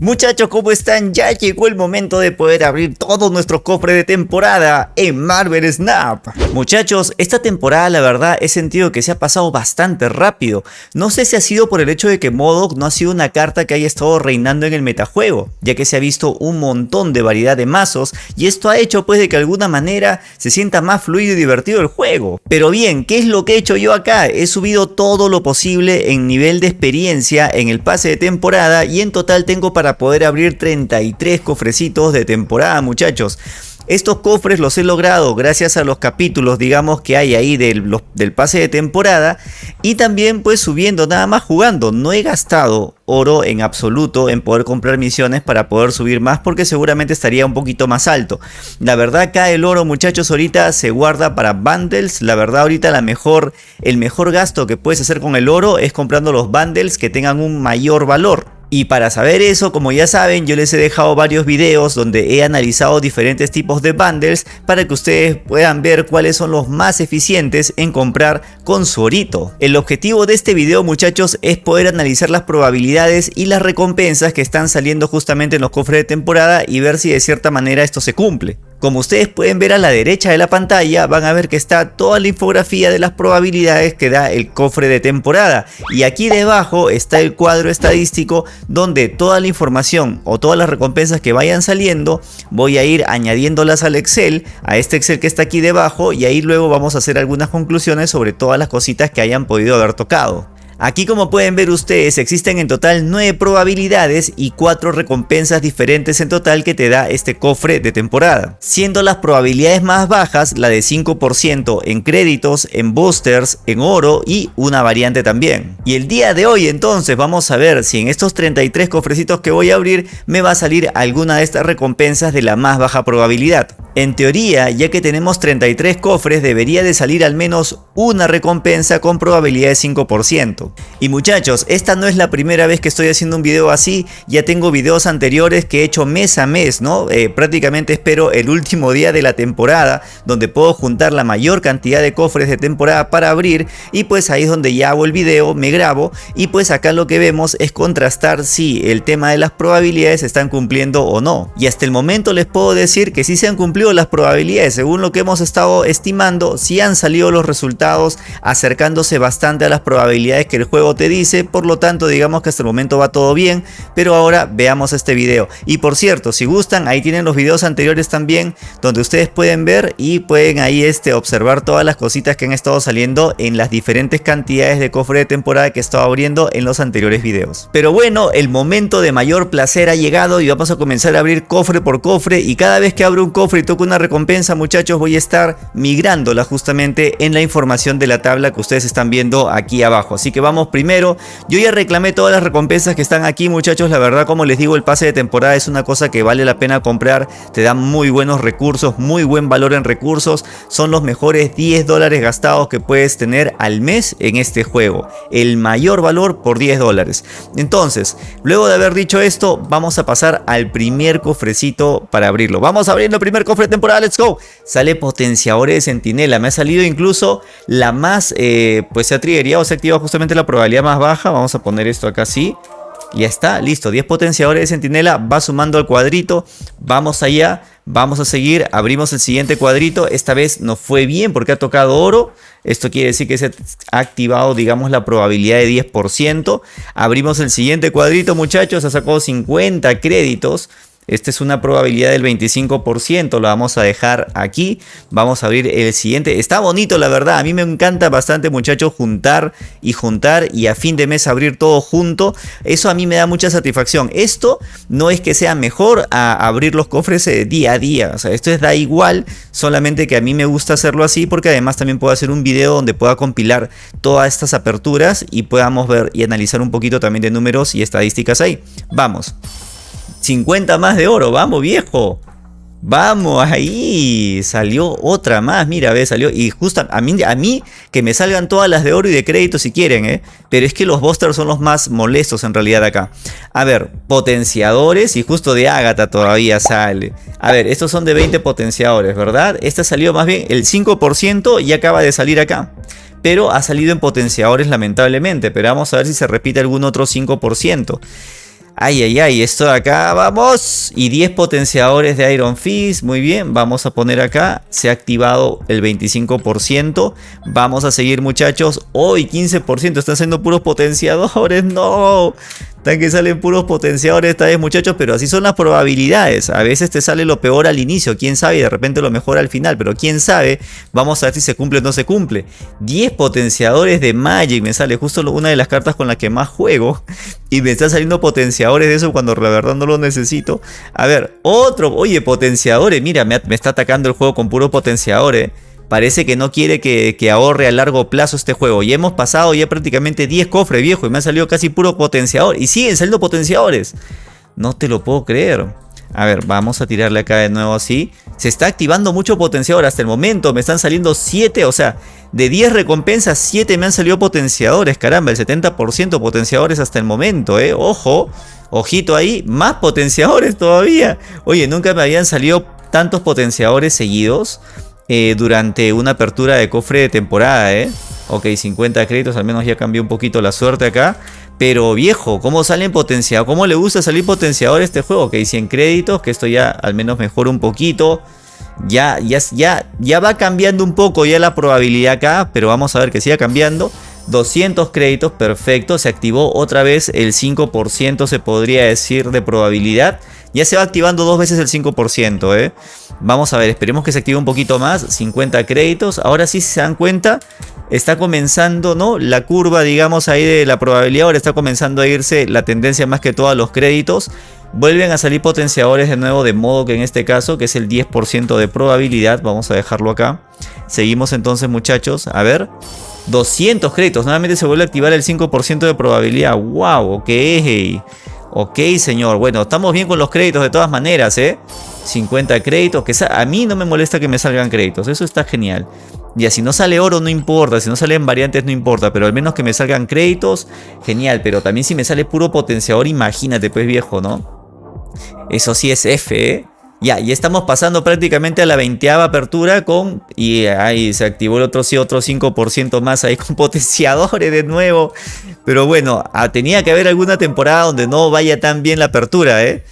Muchachos, ¿cómo están? Ya llegó el momento de poder abrir todos nuestros cofres de temporada en Marvel Snap. Muchachos, esta temporada la verdad he sentido que se ha pasado bastante rápido. No sé si ha sido por el hecho de que Modok no ha sido una carta que haya estado reinando en el metajuego, ya que se ha visto un montón de variedad de mazos y esto ha hecho pues de que de alguna manera se sienta más fluido y divertido el juego. Pero bien, ¿qué es lo que he hecho yo acá? He subido todo lo posible en nivel de experiencia en el pase de temporada y en total tengo para poder abrir 33 cofrecitos de temporada muchachos. Estos cofres los he logrado gracias a los capítulos, digamos, que hay ahí del, del, pase de temporada. Y también pues subiendo, nada más jugando. No he gastado oro en absoluto en poder comprar misiones para poder subir más porque seguramente estaría un poquito más alto. La verdad acá el oro muchachos ahorita se guarda para bundles. La verdad ahorita la mejor, el mejor gasto que puedes hacer con el oro es comprando los bundles que tengan un mayor valor. Y para saber eso, como ya saben, yo les he dejado varios videos donde he analizado diferentes tipos de bundles para que ustedes puedan ver cuáles son los más eficientes en comprar con su orito. El objetivo de este video muchachos es poder analizar las probabilidades y las recompensas que están saliendo justamente en los cofres de temporada y ver si de cierta manera esto se cumple. Como ustedes pueden ver a la derecha de la pantalla van a ver que está toda la infografía de las probabilidades que da el cofre de temporada y aquí debajo está el cuadro estadístico donde toda la información o todas las recompensas que vayan saliendo voy a ir añadiéndolas al Excel, a este Excel que está aquí debajo y ahí luego vamos a hacer algunas conclusiones sobre todas las cositas que hayan podido haber tocado. Aquí como pueden ver ustedes existen en total 9 probabilidades y 4 recompensas diferentes en total que te da este cofre de temporada. Siendo las probabilidades más bajas la de 5% en créditos, en boosters, en oro y una variante también. Y el día de hoy entonces vamos a ver si en estos 33 cofrecitos que voy a abrir me va a salir alguna de estas recompensas de la más baja probabilidad. En teoría, ya que tenemos 33 cofres, debería de salir al menos una recompensa con probabilidad de 5%. Y muchachos, esta no es la primera vez que estoy haciendo un video así, ya tengo videos anteriores que he hecho mes a mes, ¿no? Eh, prácticamente espero el último día de la temporada, donde puedo juntar la mayor cantidad de cofres de temporada para abrir, y pues ahí es donde ya hago el video, me grabo, y pues acá lo que vemos es contrastar si el tema de las probabilidades están cumpliendo o no. Y hasta el momento les puedo decir que sí se han cumplido las probabilidades, según lo que hemos estado estimando, si han salido los resultados acercándose bastante a las probabilidades que el juego te dice, por lo tanto digamos que hasta el momento va todo bien, pero ahora veamos este video. Y por cierto, si gustan, ahí tienen los videos anteriores también, donde ustedes pueden ver y pueden ahí este, observar todas las cositas que han estado saliendo en las diferentes cantidades de cofre de temporada que he estado abriendo en los anteriores videos. Pero bueno, el momento de mayor placer ha llegado y vamos a comenzar a abrir cofre por cofre y cada vez que abro un cofre y toco una recompensa muchachos. Voy a estar migrándola justamente en la información de la tabla que ustedes están viendo aquí abajo. Así que vamos primero. Yo ya reclamé todas las recompensas que están aquí muchachos. La verdad como les digo el pase de temporada es una cosa que vale la pena comprar. Te da muy buenos recursos muy buen valor en recursos. Son los mejores 10 dólares gastados que puedes tener al mes en este juego. El mayor valor por 10 dólares. Entonces luego de haber dicho esto vamos a pasar al primer cofrecito para abrirlo. Vamos a abrir el primer cofre temporada, let's go. Sale potenciadores de sentinela, me ha salido incluso la más, eh, pues se ha triggerado, se ha activado justamente la probabilidad más baja. Vamos a poner esto acá así. Ya está, listo, 10 potenciadores de sentinela, va sumando al cuadrito, vamos allá, vamos a seguir, abrimos el siguiente cuadrito, esta vez nos fue bien porque ha tocado oro, esto quiere decir que se ha activado digamos la probabilidad de 10%, abrimos el siguiente cuadrito muchachos, ha sacado 50 créditos, esta es una probabilidad del 25%, la vamos a dejar aquí. Vamos a abrir el siguiente. Está bonito la verdad, a mí me encanta bastante muchachos juntar y juntar y a fin de mes abrir todo junto. Eso a mí me da mucha satisfacción. Esto no es que sea mejor a abrir los cofres eh, día a día. O sea, esto es da igual, solamente que a mí me gusta hacerlo así porque además también puedo hacer un video donde pueda compilar todas estas aperturas y podamos ver y analizar un poquito también de números y estadísticas ahí. Vamos. 50 más de oro, vamos viejo. Vamos ahí, salió otra más, mira, ve, salió y justo a mí, a mí que me salgan todas las de oro y de crédito si quieren, ¿eh? pero es que los boosters son los más molestos en realidad acá. A ver, potenciadores y justo de Ágata todavía sale. A ver, estos son de 20 potenciadores, ¿verdad? Esta salió más bien el 5% y acaba de salir acá. Pero ha salido en potenciadores lamentablemente, pero vamos a ver si se repite algún otro 5%. Ay, ay, ay, esto de acá, vamos. Y 10 potenciadores de Iron Fist, muy bien. Vamos a poner acá, se ha activado el 25%. Vamos a seguir muchachos. Hoy 15%, están siendo puros potenciadores, no. Que salen puros potenciadores esta vez muchachos, pero así son las probabilidades. A veces te sale lo peor al inicio, quién sabe, y de repente lo mejor al final, pero quién sabe. Vamos a ver si se cumple o no se cumple. 10 potenciadores de Magic, me sale justo una de las cartas con las que más juego. Y me están saliendo potenciadores de eso cuando la verdad no lo necesito. A ver, otro, oye, potenciadores, mira, me, me está atacando el juego con puros potenciadores parece que no quiere que, ahorre a largo plazo este juego. Y hemos pasado ya prácticamente 10 cofres, viejo, y me han salido casi puro potenciador. Y siguen saliendo potenciadores. No te lo puedo creer. A ver, vamos a tirarle acá de nuevo así. Se está activando mucho potenciador hasta el momento. Me están saliendo 7, o sea, de 10 recompensas, 7 me han salido potenciadores. Caramba, el 70% potenciadores hasta el momento, ¿eh? Ojo, ojito ahí, más potenciadores todavía. Oye, nunca me habían salido tantos potenciadores seguidos. Eh, durante una apertura de cofre de temporada, ¿eh? Ok, 50 créditos, al menos ya cambió un poquito la suerte acá. Pero viejo, ¿cómo salen potenciadores? ¿Cómo le gusta salir potenciador este juego? Ok, 100 créditos, que esto ya al menos mejora un poquito. Ya, ya, ya, ya va cambiando un poco ya la probabilidad acá, pero vamos a ver que siga cambiando. 200 créditos, perfecto, se activó otra vez el 5% se podría decir de probabilidad. Ya se va activando dos veces el 5%, ¿eh? Vamos a ver, esperemos que se active un poquito más. 50 créditos. Ahora sí, si se dan cuenta, está comenzando, ¿no? La curva, digamos, ahí de la probabilidad. Ahora está comenzando a irse la tendencia más que todo a los créditos. Vuelven a salir potenciadores de nuevo, de modo que en este caso, que es el 10% de probabilidad. Vamos a dejarlo acá. Seguimos entonces, muchachos. A ver. 200 créditos. Nuevamente se vuelve a activar el 5% de probabilidad. ¡Wow! Ok. Ok, señor. Bueno, estamos bien con los créditos de todas maneras, ¿eh? 50 créditos. Que a mí no me molesta que me salgan créditos. Eso está genial. Ya, si no sale oro no importa. Si no salen variantes no importa. Pero al menos que me salgan créditos, genial. Pero también si me sale puro potenciador, imagínate, pues viejo, ¿no? Eso sí es F, ¿eh? Ya, y estamos pasando prácticamente a la 20 apertura con... Y ahí se activó el otro, sí, otro 5% más ahí con potenciadores de nuevo. Pero bueno, ah, tenía que haber alguna temporada donde no vaya tan bien la apertura, ¿eh?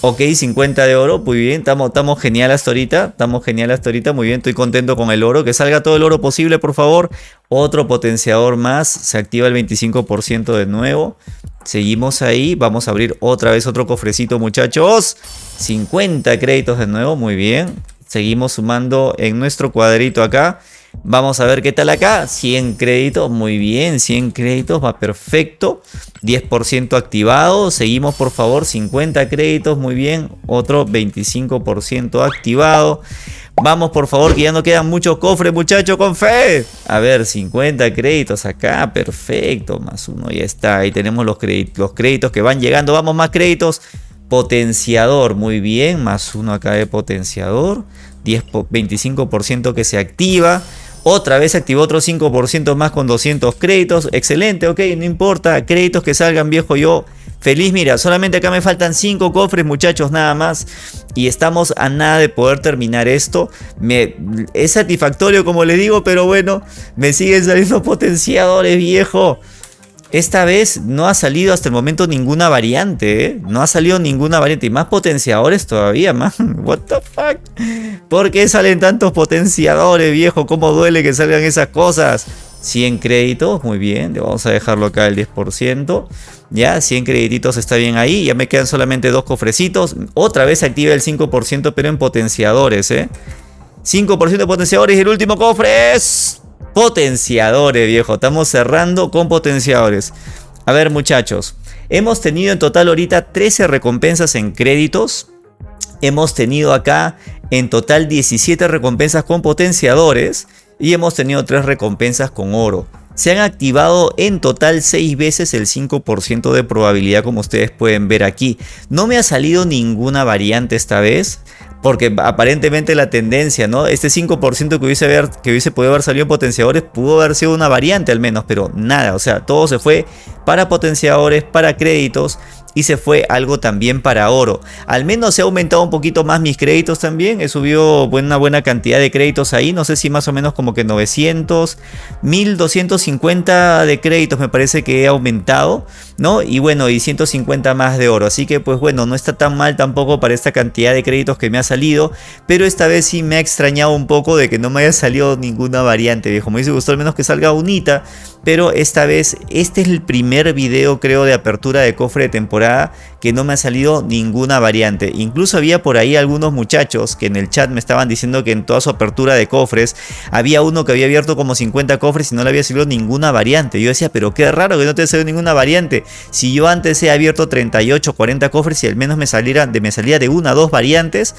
Ok, 50 de oro, muy bien, estamos genial hasta ahorita, estamos genial hasta ahorita, muy bien, estoy contento con el oro, que salga todo el oro posible, por favor. Otro potenciador más, se activa el 25% de nuevo. Seguimos ahí, vamos a abrir otra vez otro cofrecito, muchachos. 50 créditos de nuevo, muy bien. Seguimos sumando en nuestro cuadrito acá. Vamos a ver qué tal acá. 100 créditos, muy bien. 100 créditos, va perfecto. 10% activado. Seguimos por favor. 50 créditos, muy bien. Otro 25% activado. Vamos por favor que ya no quedan muchos cofres muchachos con fe. A ver, 50 créditos acá, perfecto. Más uno ya está. Ahí tenemos los los créditos que van llegando. Vamos, más créditos. Potenciador, muy bien. Más uno acá de potenciador. 10, 25% que se activa. Otra vez activó otro 5% más con 200 créditos. Excelente, ok, no importa. Créditos que salgan, viejo, yo feliz. Mira, solamente acá me faltan 5 cofres, muchachos, nada más. Y estamos a nada de poder terminar esto. Me, es satisfactorio, como le digo, pero bueno, me siguen saliendo potenciadores, viejo. Esta vez no ha salido hasta el momento ninguna variante, ¿eh? No ha salido ninguna variante. Y más potenciadores todavía, man. What the fuck? ¿Por qué salen tantos potenciadores, viejo? ¿Cómo duele que salgan esas cosas? 100 créditos, muy bien. Vamos a dejarlo acá el 10%. Ya, 100 credititos está bien ahí. Ya me quedan solamente dos cofrecitos. Otra vez activa el 5%, pero en potenciadores, ¿eh? 5% de potenciadores y el último cofre es... Potenciadores, viejo. Estamos cerrando con potenciadores. A ver, muchachos. Hemos tenido en total ahorita 13 recompensas en créditos. Hemos tenido acá en total 17 recompensas con potenciadores. Y hemos tenido 3 recompensas con oro. Se han activado en total 6 veces el 5% de probabilidad como ustedes pueden ver aquí. No me ha salido ninguna variante esta vez. Porque aparentemente la tendencia, ¿no? Este 5% que hubiese, que hubiese podido haber salido en potenciadores pudo haber sido una variante al menos, pero nada, o sea, todo se fue para potenciadores, para créditos y se fue algo también para oro. Al menos he aumentado un poquito más mis créditos también. He subido una buena cantidad de créditos ahí. No sé si más o menos como que 900, 1250 de créditos me parece que he aumentado. ¿no? Y bueno, y 150 más de oro. Así que pues bueno, no está tan mal tampoco para esta cantidad de créditos que me ha salido. Pero esta vez sí me ha extrañado un poco de que no me haya salido ninguna variante, viejo. Me hubiese al menos que salga unita. Pero esta vez, este es el primer video creo de apertura de cofre de temporada que no me ha salido ninguna variante. Incluso había por ahí algunos muchachos que en el chat me estaban diciendo que en toda su apertura de cofres había uno que había abierto como 50 cofres y no le había salido ninguna variante. Yo decía, pero qué raro que no te salido ninguna variante. Si yo antes he abierto 38, 40 cofres y al menos me, saliera, de, me salía de una, dos variantes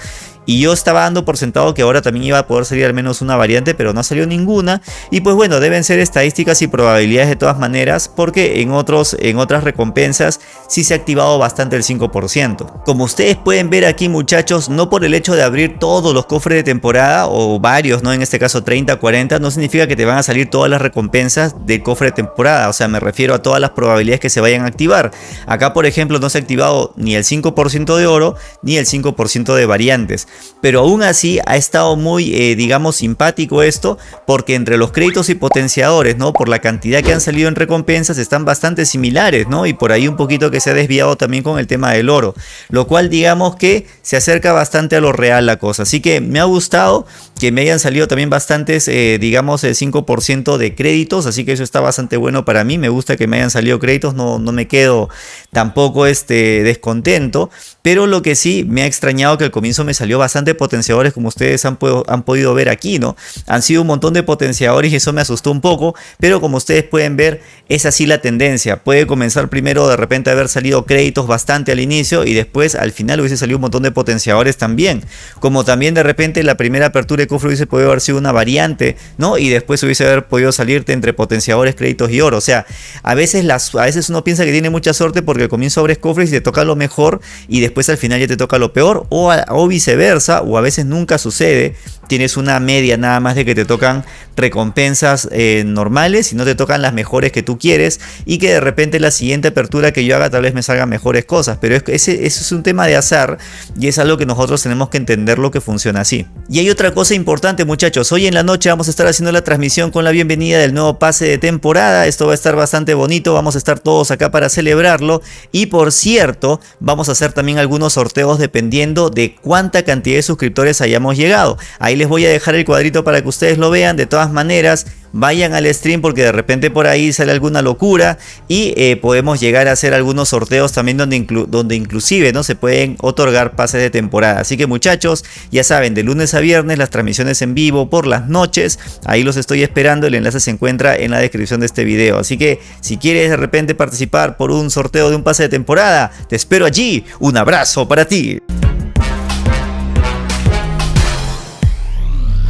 y yo estaba dando por sentado que ahora también iba a poder salir al menos una variante, pero no salió ninguna. Y pues bueno, deben ser estadísticas y probabilidades de todas maneras, porque en, otros, en otras recompensas sí se ha activado bastante el 5%. Como ustedes pueden ver aquí muchachos, no por el hecho de abrir todos los cofres de temporada, o varios, ¿no? En este caso 30, 40, no significa que te van a salir todas las recompensas del cofre de temporada. O sea, me refiero a todas las probabilidades que se vayan a activar. Acá, por ejemplo, no se ha activado ni el 5% de oro, ni el 5% de variantes pero aún así ha estado muy, eh, digamos, simpático esto, porque entre los créditos y potenciadores, ¿no? Por la cantidad que han salido en recompensas están bastante similares, ¿no? Y por ahí un poquito que se ha desviado también con el tema del oro, lo cual digamos que se acerca bastante a lo real la cosa, así que me ha gustado que me hayan salido también bastantes, eh, digamos, el 5% de créditos, así que eso está bastante bueno para mí, me gusta que me hayan salido créditos, no, no me quedo tampoco este, descontento, pero lo que sí me ha extrañado que al comienzo me salió bastante potenciadores como ustedes han, han podido ver aquí, ¿no? Han sido un montón de potenciadores y eso me asustó un poco, pero como ustedes pueden ver es así la tendencia. Puede comenzar primero de repente haber salido créditos bastante al inicio y después al final hubiese salido un montón de potenciadores también. Como también de repente la primera apertura de cofre hubiese podido haber sido una variante, ¿no? Y después hubiese haber podido salirte entre potenciadores, créditos y oro. O sea, a veces, las, a veces uno piensa que tiene mucha suerte porque al comienzo abres cofres y te toca lo mejor y después al final ya te toca lo peor o, viceversa o a veces nunca sucede tienes una media nada más de que te tocan recompensas eh, normales y no te tocan las mejores que tú quieres y que de repente la siguiente apertura que yo haga tal vez me salgan mejores cosas, pero es, ese, eso es un tema de azar y es algo que nosotros tenemos que entender lo que funciona así. Y hay otra cosa importante muchachos, hoy en la noche vamos a estar haciendo la transmisión con la bienvenida del nuevo pase de temporada, esto va a estar bastante bonito, vamos a estar todos acá para celebrarlo y por cierto vamos a hacer también algunos sorteos dependiendo de cuánta cantidad de suscriptores hayamos llegado. Ahí les voy a dejar el cuadrito para que ustedes lo vean. De todas maneras, vayan al stream porque de repente por ahí sale alguna locura y eh, podemos llegar a hacer algunos sorteos también donde, donde inclusive no se pueden otorgar pases de temporada. Así que muchachos, ya saben, de lunes a viernes las transmisiones en vivo por las noches. Ahí los estoy esperando. El enlace se encuentra en la descripción de este video. Así que si quieres de repente participar por un sorteo de un pase de temporada, te espero allí. Un abrazo para ti.